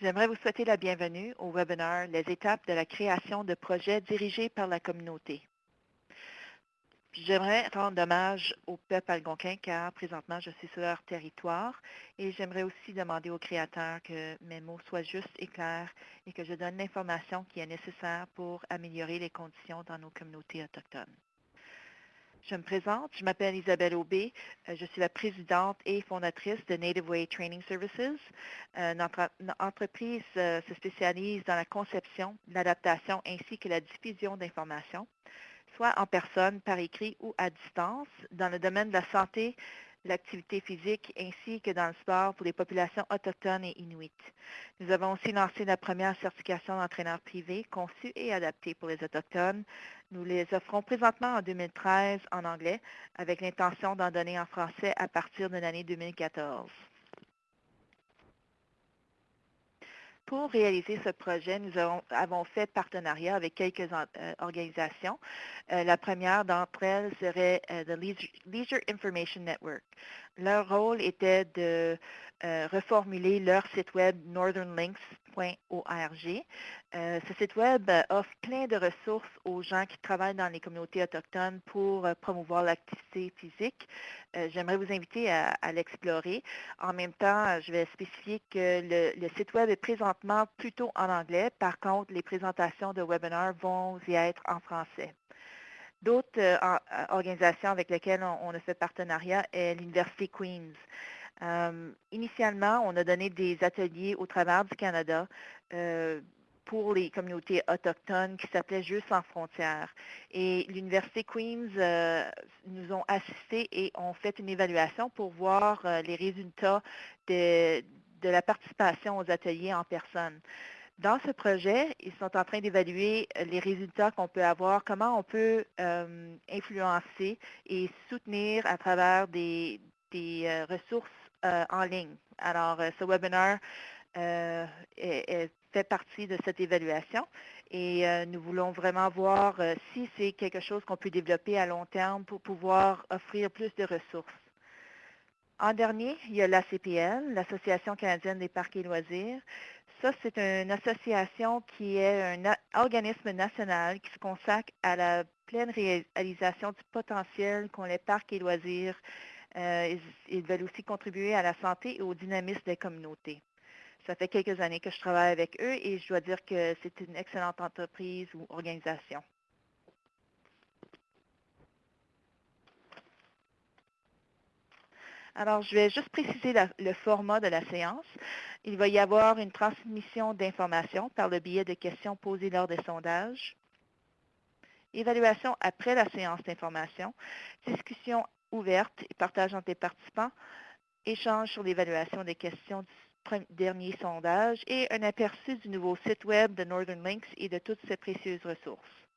J'aimerais vous souhaiter la bienvenue au webinaire Les étapes de la création de projets dirigés par la communauté. J'aimerais rendre hommage au peuple algonquin car présentement je suis sur leur territoire et j'aimerais aussi demander aux créateurs que mes mots soient justes et clairs et que je donne l'information qui est nécessaire pour améliorer les conditions dans nos communautés autochtones. Je me présente, je m'appelle Isabelle Aubé, euh, je suis la présidente et fondatrice de Native Way Training Services. Euh, notre, entreprise euh, se spécialise dans la conception, l'adaptation ainsi que la diffusion d'informations soit en personne, par écrit ou à distance, dans le domaine de la santé, l'activité physique ainsi que dans le sport pour les populations autochtones et inuites. Nous avons aussi lancé la première certification d'entraîneur privé conçue et adaptée pour les Autochtones. Nous les offrons présentement en 2013 en anglais avec l'intention d'en donner en français à partir de l'année 2014. Pour réaliser ce projet, nous avons, fait partenariat avec quelques euh, organisations. Euh, la première d'entre elles serait le euh, Leisure Information Network. Leur rôle était de euh, reformuler leur site web northernlinks.org. Euh, ce site web euh, offre plein de ressources aux gens qui travaillent dans les communautés autochtones pour promouvoir l'activité physique. J'aimerais vous inviter à, l'explorer. En même temps, je vais spécifier que le, site web est présentement plutôt en anglais. Par contre, les présentations de webinaires vont y être en français. D'autres organisations avec lesquelles on, a fait partenariat est l'Université Queen's. Euh, initialement, on a donné des ateliers au travers du Canada euh, pour les communautés autochtones qui s'appelaient Jeux sans frontières. Et l'Université Queen's euh, nous ont assistés et ont fait une évaluation pour voir les résultats de, la participation aux ateliers en personne. Dans ce projet, ils sont en train d'évaluer les résultats qu'on peut avoir, comment on peut influencer et soutenir à travers des, des ressources euh, en ligne. Alors, euh, ce webinaire euh, fait partie de cette évaluation et nous voulons vraiment voir si c'est quelque chose qu'on peut développer à long terme pour pouvoir offrir plus de ressources. En dernier, il y a l'ACPL, l'Association canadienne des parcs et loisirs. Ça, c'est une association qui est un organisme national qui se consacre à la pleine réalisation du potentiel qu'ont les parcs et loisirs euh, ils, veulent aussi contribuer à la santé et au dynamisme des communautés. Ça fait quelques années que je travaille avec eux et je dois dire que c'est une excellente entreprise ou organisation. Alors, je vais juste préciser le format de la séance. Il va y avoir une transmission d'informations par le biais de questions posées lors des sondages, évaluation après la séance d'information, discussion ouverte et partage entre les participants, échange sur l'évaluation des questions du dernier sondage et un aperçu du nouveau site web de Northern Links et de toutes ses précieuses ressources.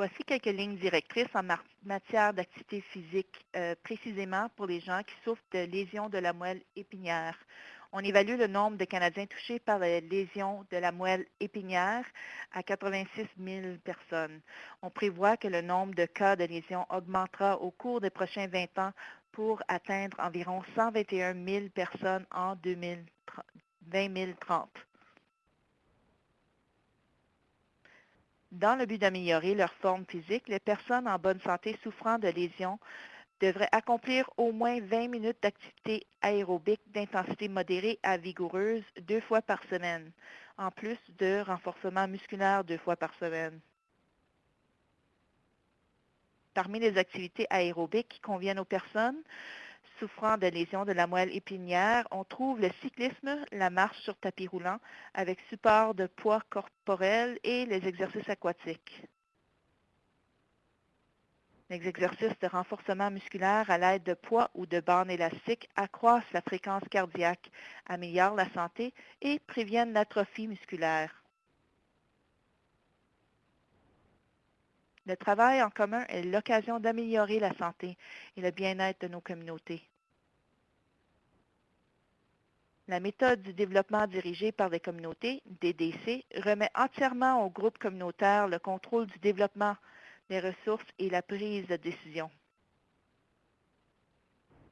Voici quelques lignes directrices en matière d'activité physique, euh, précisément pour les gens qui souffrent de lésions de la moelle épinière. On évalue le nombre de Canadiens touchés par les lésions de la moelle épinière à 86 000 personnes. On prévoit que le nombre de cas de lésions augmentera au cours des prochains 20 ans pour atteindre environ 121 000 personnes en 2030. Dans le but d'améliorer leur forme physique, les personnes en bonne santé souffrant de lésions devrait accomplir au moins 20 minutes d'activité aérobique d'intensité modérée à vigoureuse deux fois par semaine, en plus de renforcement musculaire deux fois par semaine. Parmi les activités aérobiques qui conviennent aux personnes souffrant de lésions de la moelle épinière, on trouve le cyclisme, la marche sur tapis roulant avec support de poids corporel et les exercices aquatiques. Les exercices de renforcement musculaire à l'aide de poids ou de bandes élastiques accroissent la fréquence cardiaque, améliorent la santé et préviennent l'atrophie musculaire. Le travail en commun est l'occasion d'améliorer la santé et le bien-être de nos communautés. La méthode du développement dirigé par les communautés, DDC, remet entièrement au groupe communautaire le contrôle du développement les ressources et la prise de décision.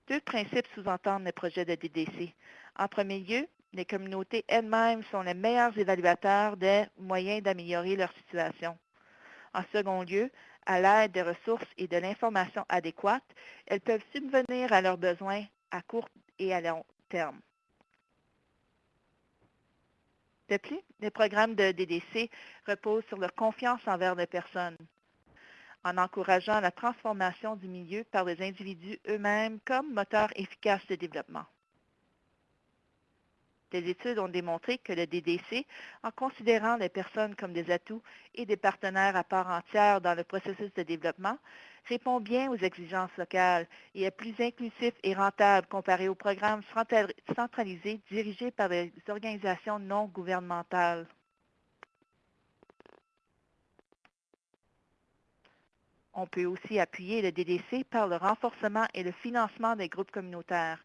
Deux principes sous-entendent les projets de DDC. En premier lieu, les communautés elles-mêmes sont les meilleurs évaluateurs des moyens d'améliorer leur situation. En second lieu, à l'aide des ressources et de l'information adéquate, elles peuvent subvenir à leurs besoins à court et à long terme. De plus, les programmes de DDC reposent sur leur confiance envers les personnes, en encourageant la transformation du milieu par les individus eux-mêmes comme moteur efficace de développement. Des études ont démontré que le DDC, en considérant les personnes comme des atouts et des partenaires à part entière dans le processus de développement, répond bien aux exigences locales et est plus inclusif et rentable comparé aux programmes centralisés dirigés par des organisations non gouvernementales. On peut aussi appuyer le DDC par le renforcement et le financement des groupes communautaires,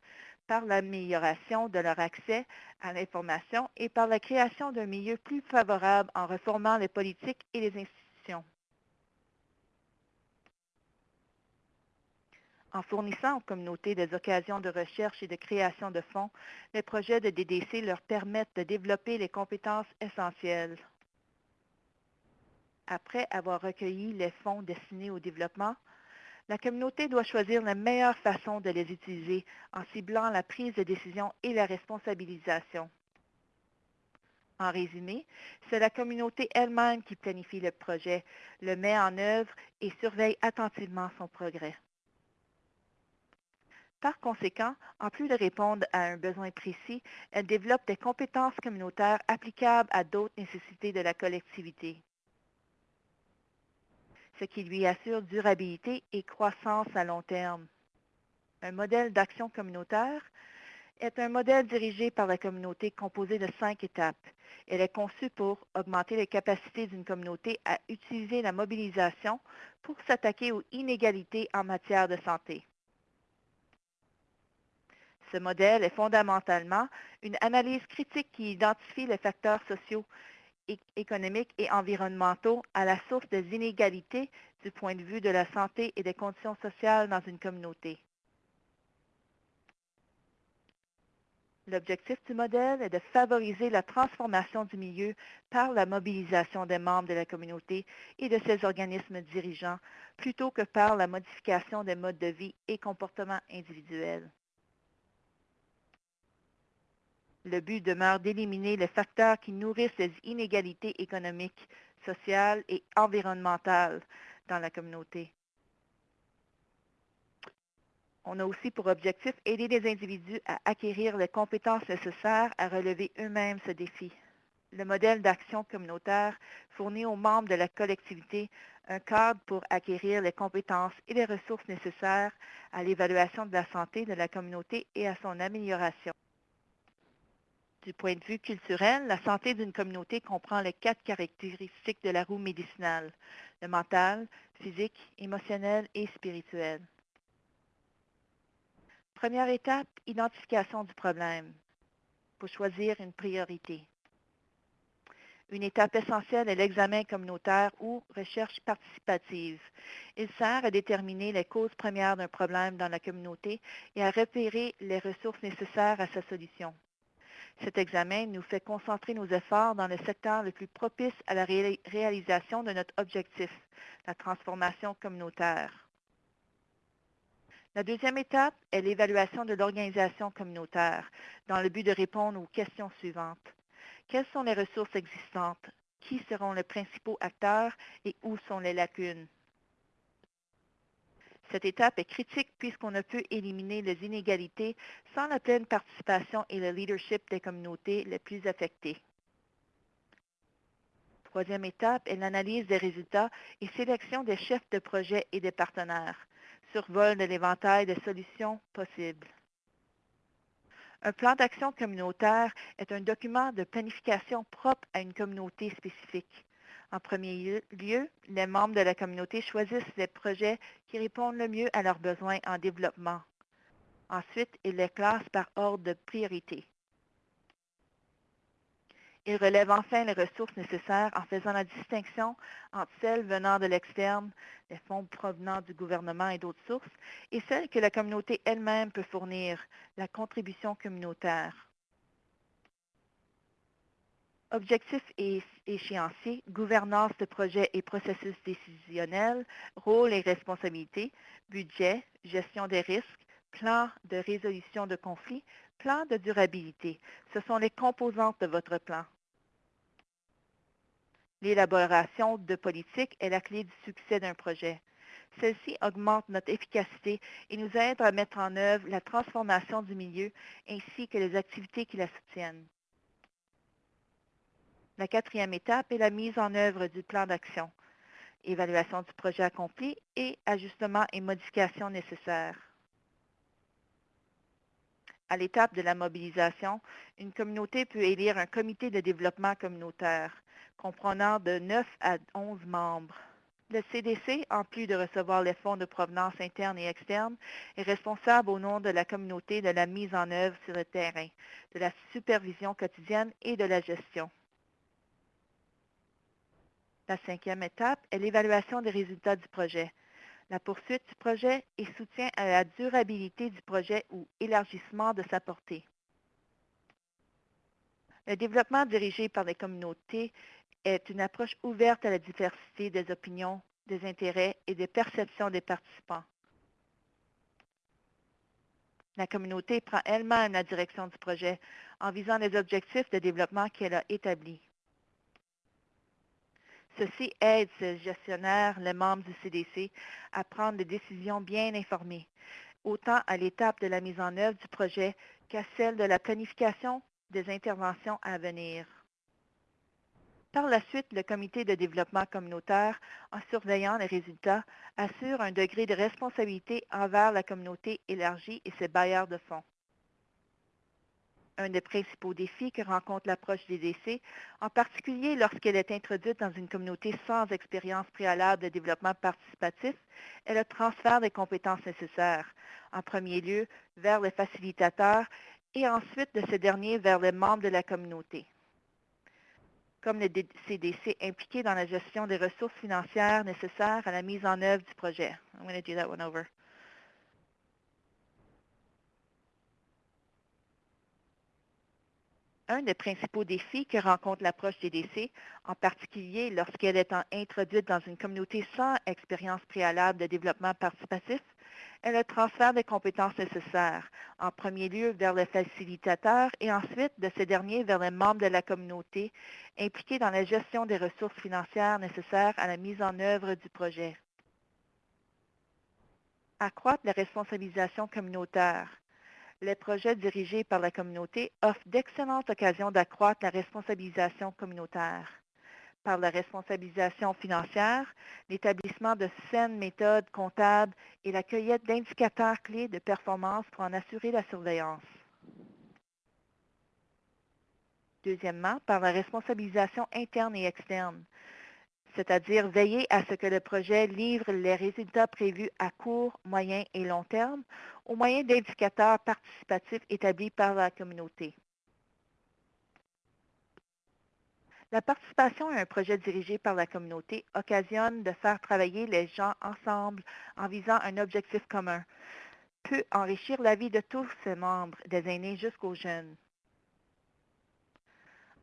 par l'amélioration de leur accès à l'information et par la création d'un milieu plus favorable en reformant les politiques et les institutions. En fournissant aux communautés des occasions de recherche et de création de fonds, les projets de DDC leur permettent de développer les compétences essentielles. Après avoir recueilli les fonds destinés au développement, la communauté doit choisir la meilleure façon de les utiliser en ciblant la prise de décision et la responsabilisation. En résumé, c'est la communauté elle-même qui planifie le projet, le met en œuvre et surveille attentivement son progrès. Par conséquent, en plus de répondre à un besoin précis, elle développe des compétences communautaires applicables à d'autres nécessités de la collectivité ce qui lui assure durabilité et croissance à long terme. Un modèle d'action communautaire est un modèle dirigé par la communauté composé de cinq étapes. Elle est conçue pour augmenter les capacités d'une communauté à utiliser la mobilisation pour s'attaquer aux inégalités en matière de santé. Ce modèle est fondamentalement une analyse critique qui identifie les facteurs sociaux économiques et environnementaux à la source des inégalités du point de vue de la santé et des conditions sociales dans une communauté. L'objectif du modèle est de favoriser la transformation du milieu par la mobilisation des membres de la communauté et de ses organismes dirigeants, plutôt que par la modification des modes de vie et comportements individuels. Le but demeure d'éliminer les facteurs qui nourrissent les inégalités économiques, sociales et environnementales dans la communauté. On a aussi pour objectif aider les individus à acquérir les compétences nécessaires à relever eux-mêmes ce défi. Le modèle d'action communautaire fournit aux membres de la collectivité un cadre pour acquérir les compétences et les ressources nécessaires à l'évaluation de la santé de la communauté et à son amélioration. Du point de vue culturel, la santé d'une communauté comprend les quatre caractéristiques de la roue médicinale, le mental, physique, émotionnel et spirituel. Première étape, identification du problème. Pour choisir une priorité. Une étape essentielle est l'examen communautaire ou recherche participative. Il sert à déterminer les causes premières d'un problème dans la communauté et à repérer les ressources nécessaires à sa solution. Cet examen nous fait concentrer nos efforts dans le secteur le plus propice à la réalisation de notre objectif, la transformation communautaire. La deuxième étape est l'évaluation de l'organisation communautaire dans le but de répondre aux questions suivantes. Quelles sont les ressources existantes? Qui seront les principaux acteurs et où sont les lacunes? Cette étape est critique puisqu'on ne peut éliminer les inégalités sans la pleine participation et le leadership des communautés les plus affectées. Troisième étape est l'analyse des résultats et sélection des chefs de projet et des partenaires, survol de l'éventail des solutions possibles. Un plan d'action communautaire est un document de planification propre à une communauté spécifique. En premier lieu, les membres de la communauté choisissent les projets qui répondent le mieux à leurs besoins en développement. Ensuite, ils les classent par ordre de priorité. Il relève enfin les ressources nécessaires en faisant la distinction entre celles venant de l'externe, les fonds provenant du gouvernement et d'autres sources, et celles que la communauté elle-même peut fournir, la contribution communautaire. Objectifs et échéanciers, gouvernance de projets et processus décisionnels, rôles et responsabilités, budget, gestion des risques, plan de résolution de conflits, plan de durabilité. Ce sont les composantes de votre plan. L'élaboration de politique est la clé du succès d'un projet. Celle-ci augmente notre efficacité et nous aide à mettre en œuvre la transformation du milieu ainsi que les activités qui la soutiennent. La quatrième étape est la mise en œuvre du plan d'action, évaluation du projet accompli et ajustements et modifications nécessaires. À l'étape de la mobilisation, une communauté peut élire un comité de développement communautaire comprenant de 9 à 11 membres. Le CDC, en plus de recevoir les fonds de provenance interne et externe, est responsable au nom de la communauté de la mise en œuvre sur le terrain, de la supervision quotidienne et de la gestion. La cinquième étape est l'évaluation des résultats du projet. La poursuite du projet et soutien à la durabilité du projet ou élargissement de sa portée. Le développement dirigé par les communautés est une approche ouverte à la diversité des opinions, des intérêts et des perceptions des participants. La communauté prend elle-même la direction du projet en visant les objectifs de développement qu'elle a établis. Ceci aide ce gestionnaire, les membres du CDC, à prendre des décisions bien informées, autant à l'étape de la mise en œuvre du projet qu'à celle de la planification des interventions à venir. Par la suite, le comité de développement communautaire, en surveillant les résultats, assure un degré de responsabilité envers la communauté élargie et ses bailleurs de fonds un des principaux défis que rencontre l'approche des en particulier lorsqu'elle est introduite dans une communauté sans expérience préalable de développement participatif, est le transfert des compétences nécessaires, en premier lieu vers les facilitateurs et ensuite de ces derniers vers les membres de la communauté. Comme le CDC impliqué dans la gestion des ressources financières nécessaires à la mise en œuvre du projet. I'm going to do that one over. Un des principaux défis que rencontre l'approche CDC, en particulier lorsqu'elle est introduite dans une communauté sans expérience préalable de développement participatif, est le transfert des compétences nécessaires, en premier lieu vers les facilitateurs et ensuite de ces derniers vers les membres de la communauté impliqués dans la gestion des ressources financières nécessaires à la mise en œuvre du projet. Accroître la responsabilisation communautaire les projets dirigés par la communauté offrent d'excellentes occasions d'accroître la responsabilisation communautaire. Par la responsabilisation financière, l'établissement de saines méthodes comptables et la cueillette d'indicateurs clés de performance pour en assurer la surveillance. Deuxièmement, par la responsabilisation interne et externe c'est-à-dire veiller à ce que le projet livre les résultats prévus à court, moyen et long terme au moyen d'indicateurs participatifs établis par la communauté. La participation à un projet dirigé par la communauté occasionne de faire travailler les gens ensemble en visant un objectif commun, peut enrichir la vie de tous ses membres, des aînés jusqu'aux jeunes.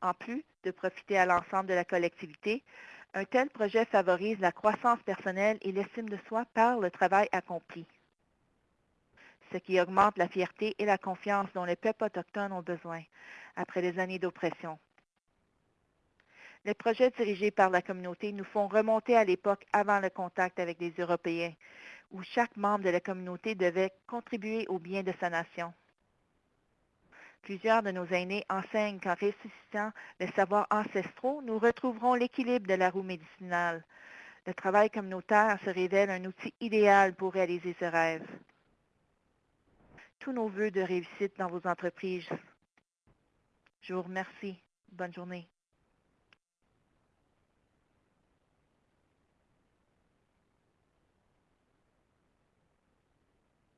En plus de profiter à l'ensemble de la collectivité, un tel projet favorise la croissance personnelle et l'estime de soi par le travail accompli, ce qui augmente la fierté et la confiance dont les peuples autochtones ont besoin après des années d'oppression. Les projets dirigés par la communauté nous font remonter à l'époque avant le contact avec les Européens, où chaque membre de la communauté devait contribuer au bien de sa nation. Plusieurs de nos aînés enseignent qu'en ressuscitant les savoirs ancestraux, nous retrouverons l'équilibre de la roue médicinale. Le travail communautaire se révèle un outil idéal pour réaliser ce rêve. Tous nos voeux de réussite dans vos entreprises. Je vous remercie. Bonne journée.